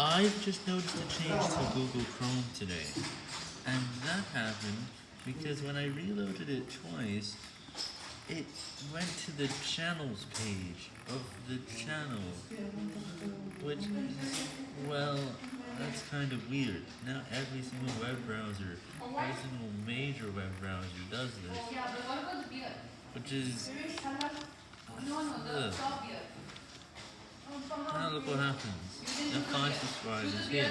I've just noticed a change to Google Chrome today, and that happened because when I reloaded it twice, it went to the channels page of the channel, which is, well, that's kind of weird. Now every single web browser, every single major web browser does this, which is, ugh. Now look what happens. Now 5 subscribers here.